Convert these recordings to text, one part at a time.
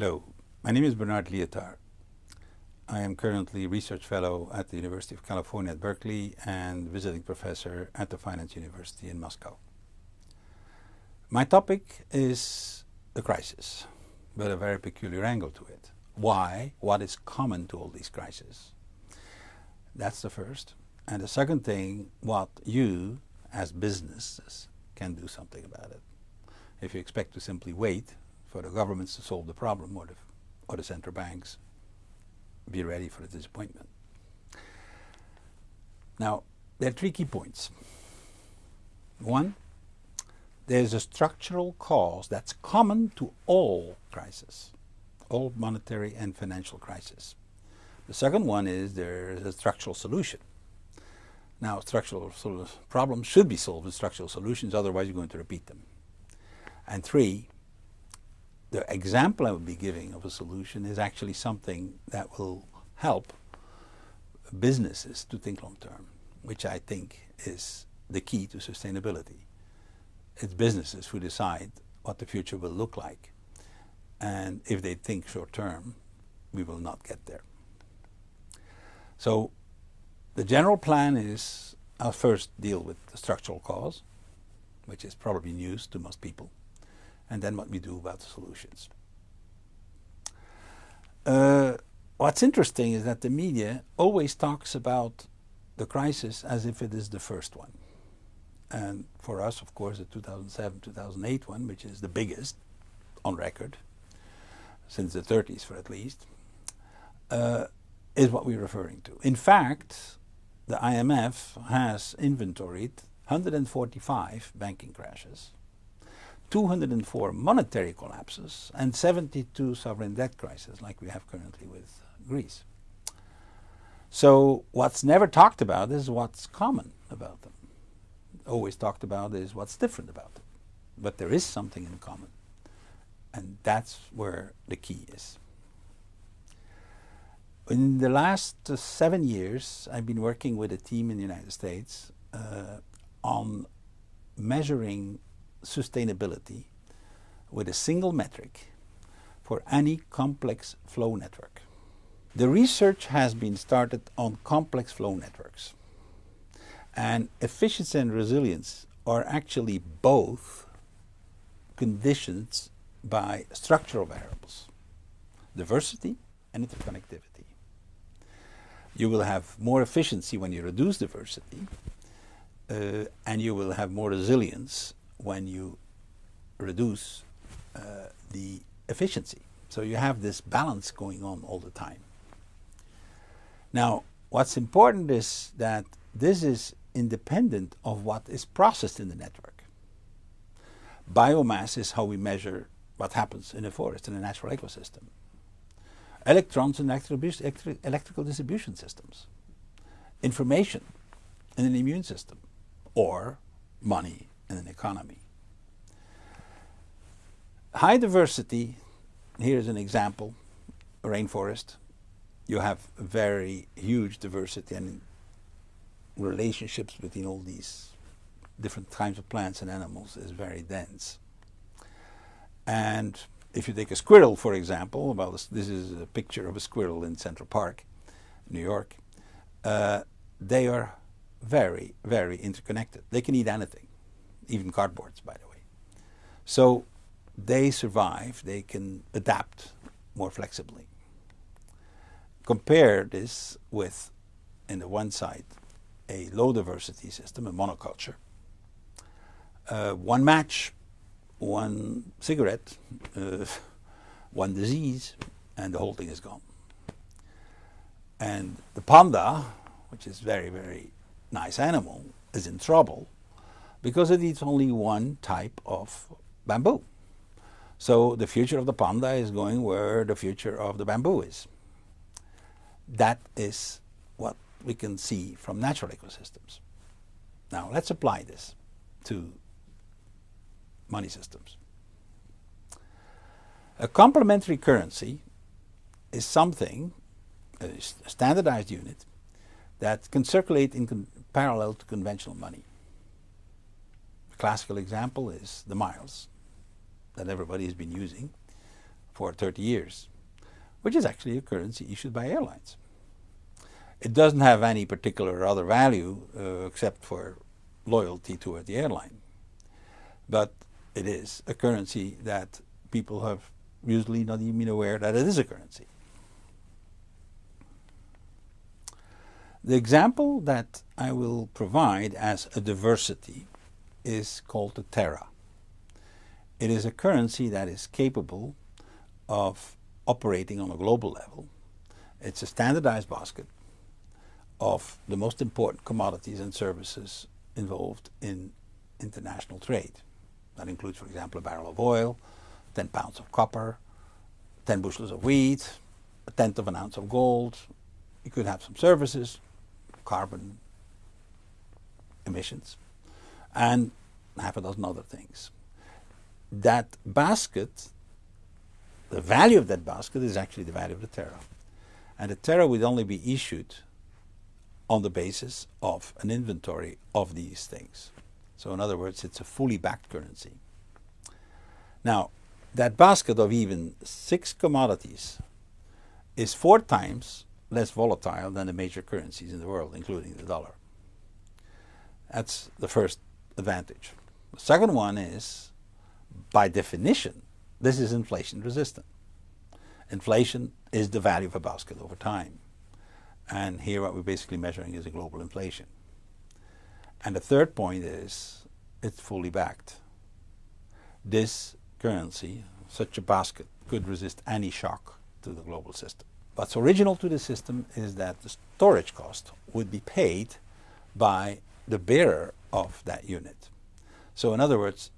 Hello, my name is Bernard Lietaer. I am currently research fellow at the University of California at Berkeley and visiting professor at the Finance University in Moscow. My topic is the crisis, but a very peculiar angle to it. Why? What is common to all these crises? That's the first. And the second thing, what you as businesses can do something about it. If you expect to simply wait for the governments to solve the problem or the, or the central banks, be ready for the disappointment. Now, there are three key points. One, there's a structural cause that's common to all crises, all monetary and financial crises. The second one is there's a structural solution. Now, structural problems should be solved with structural solutions, otherwise you're going to repeat them. And three, the example I would be giving of a solution is actually something that will help businesses to think long term, which I think is the key to sustainability. It's businesses who decide what the future will look like. And if they think short term, we will not get there. So the general plan is I'll first deal with the structural cause, which is probably news to most people and then what we do about the solutions. Uh, what's interesting is that the media always talks about the crisis as if it is the first one. And for us, of course, the 2007-2008 one, which is the biggest on record, since the 30s for at least, uh, is what we're referring to. In fact, the IMF has inventoried 145 banking crashes 204 monetary collapses and 72 sovereign debt crises like we have currently with Greece. So what's never talked about is what's common about them. Always talked about is what's different about them. But there is something in common. And that's where the key is. In the last uh, seven years, I've been working with a team in the United States uh, on measuring sustainability with a single metric for any complex flow network. The research has been started on complex flow networks. And efficiency and resilience are actually both conditions by structural variables, diversity and interconnectivity. You will have more efficiency when you reduce diversity, uh, and you will have more resilience when you reduce uh, the efficiency. So you have this balance going on all the time. Now, what's important is that this is independent of what is processed in the network. Biomass is how we measure what happens in a forest, in a natural ecosystem. Electrons in electrical distribution systems. Information in an immune system. Or money in an economy. High diversity, here's an example, a rainforest. You have very huge diversity and relationships between all these different kinds of plants and animals is very dense. And if you take a squirrel, for example, well, this, this is a picture of a squirrel in Central Park, New York, uh, they are very, very interconnected. They can eat anything even cardboards, by the way. So they survive, they can adapt more flexibly. Compare this with, in the one side, a low diversity system, a monoculture. Uh, one match, one cigarette, uh, one disease, and the whole thing is gone. And the panda, which is very, very nice animal, is in trouble because it eats only one type of bamboo. So the future of the panda is going where the future of the bamboo is. That is what we can see from natural ecosystems. Now let's apply this to money systems. A complementary currency is something, a standardized unit, that can circulate in parallel to conventional money classical example is the miles that everybody has been using for 30 years, which is actually a currency issued by airlines. It doesn't have any particular other value uh, except for loyalty toward the airline. But it is a currency that people have usually not even been aware that it is a currency. The example that I will provide as a diversity is called the Terra. It is a currency that is capable of operating on a global level. It's a standardized basket of the most important commodities and services involved in international trade. That includes, for example, a barrel of oil, 10 pounds of copper, 10 bushels of wheat, a tenth of an ounce of gold. You could have some services, carbon emissions, and half a dozen other things. That basket, the value of that basket is actually the value of the Terra. And the Terra would only be issued on the basis of an inventory of these things. So in other words, it's a fully backed currency. Now, that basket of even six commodities is four times less volatile than the major currencies in the world, including the dollar. That's the first advantage. The second one is, by definition, this is inflation resistant. Inflation is the value of a basket over time. And here what we're basically measuring is a global inflation. And the third point is it's fully backed. This currency, such a basket, could resist any shock to the global system. What's original to the system is that the storage cost would be paid by the bearer of that unit. So in other words,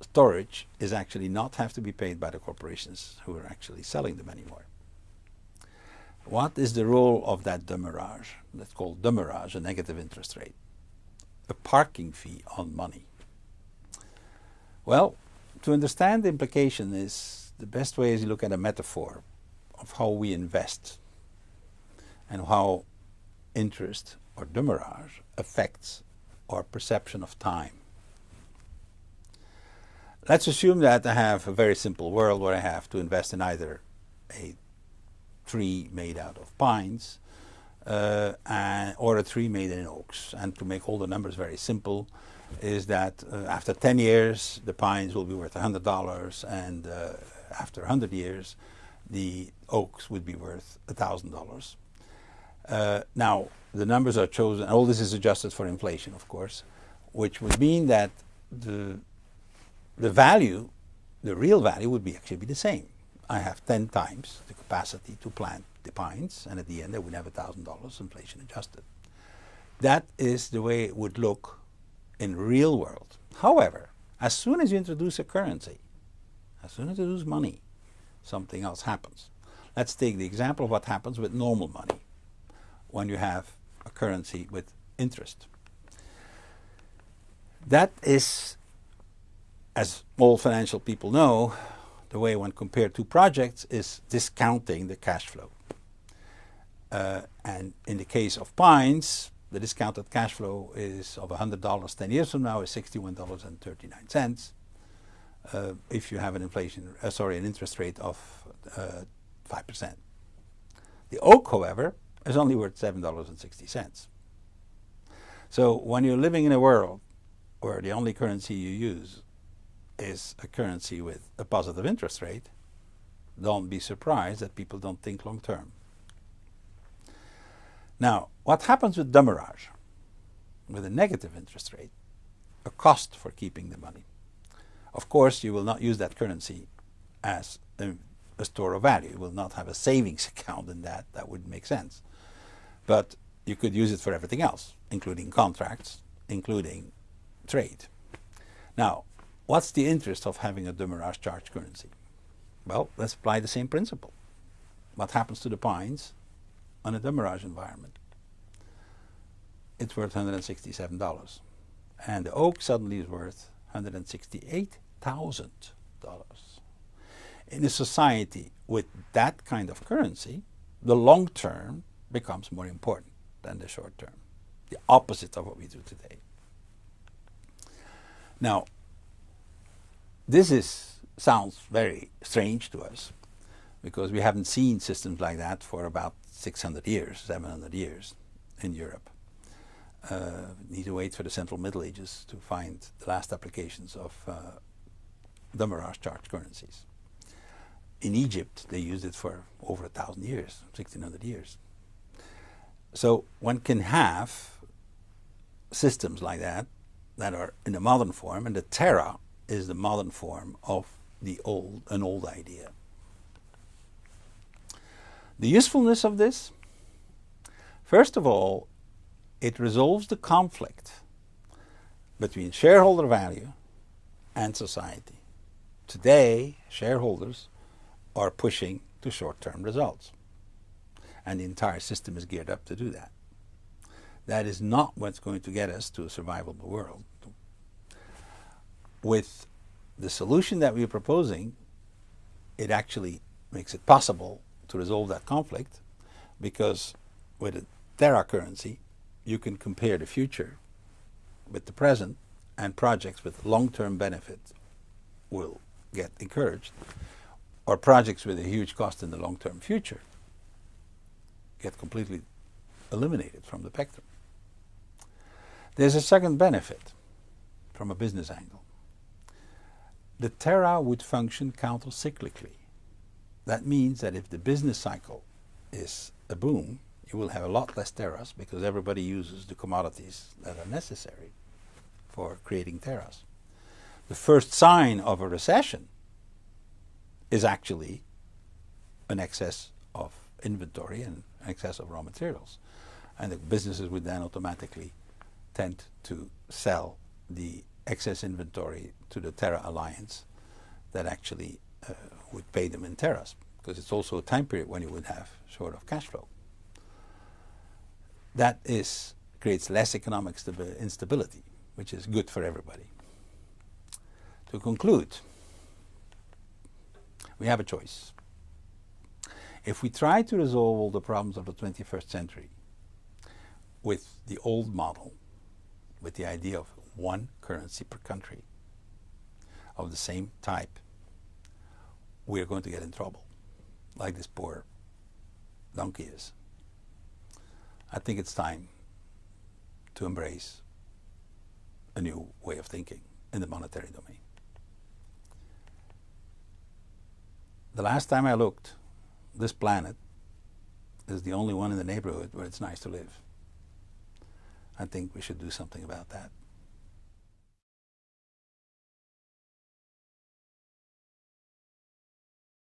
storage is actually not have to be paid by the corporations who are actually selling them anymore. What is the role of that demurrage? That's called demurrage, a negative interest rate. A parking fee on money. Well, to understand the implication is the best way is to look at a metaphor of how we invest and how interest or demurrage affects our perception of time. Let's assume that I have a very simple world where I have to invest in either a tree made out of pines uh, and, or a tree made in oaks. And to make all the numbers very simple is that uh, after 10 years the pines will be worth $100 and uh, after 100 years the oaks would be worth $1,000. Uh, now the numbers are chosen, all this is adjusted for inflation of course, which would mean that the, the value, the real value would be actually be the same. I have 10 times the capacity to plant the pines, and at the end I would have $1,000 inflation adjusted. That is the way it would look in real world. However, as soon as you introduce a currency, as soon as you introduce money, something else happens. Let's take the example of what happens with normal money when you have a currency with interest. That is, as all financial people know, the way one compare two projects is discounting the cash flow. Uh, and in the case of Pines, the discounted cash flow is of $100 10 years from now is $61.39 uh, if you have an inflation, uh, sorry, an interest rate of 5%. Uh, the oak, however, is only worth $7.60. So when you're living in a world where the only currency you use is a currency with a positive interest rate, don't be surprised that people don't think long term. Now, what happens with demurrage? With a negative interest rate, a cost for keeping the money. Of course, you will not use that currency as a, a store of value. You will not have a savings account in that. That wouldn't make sense. But you could use it for everything else, including contracts, including trade. Now, What's the interest of having a demurrage charge currency? Well, let's apply the same principle. What happens to the pines on a demurrage environment? It's worth $167. And the oak suddenly is worth $168,000. In a society with that kind of currency, the long term becomes more important than the short term. The opposite of what we do today. Now, this is sounds very strange to us because we haven't seen systems like that for about 600 years, 700 years in Europe. Uh, need to wait for the Central Middle Ages to find the last applications of uh, demurrage charged currencies. In Egypt, they used it for over a thousand years, 1600 years. So one can have systems like that that are in a modern form, and the Terra is the modern form of the old, an old idea. The usefulness of this, first of all, it resolves the conflict between shareholder value and society. Today, shareholders are pushing to short-term results. And the entire system is geared up to do that. That is not what's going to get us to a survivable world. With the solution that we're proposing, it actually makes it possible to resolve that conflict because with a Terra currency, you can compare the future with the present and projects with long-term benefit will get encouraged or projects with a huge cost in the long-term future get completely eliminated from the spectrum. There's a second benefit from a business angle. The Terra would function counter-cyclically. That means that if the business cycle is a boom, you will have a lot less Terras because everybody uses the commodities that are necessary for creating Terras. The first sign of a recession is actually an excess of inventory and excess of raw materials. And the businesses would then automatically tend to sell the excess inventory to the Terra Alliance that actually uh, would pay them in Terras because it's also a time period when you would have sort of cash flow. That is creates less economic instability, which is good for everybody. To conclude, we have a choice. If we try to resolve all the problems of the 21st century with the old model, with the idea of one currency per country of the same type, we are going to get in trouble, like this poor donkey is. I think it's time to embrace a new way of thinking in the monetary domain. The last time I looked, this planet is the only one in the neighborhood where it's nice to live. I think we should do something about that.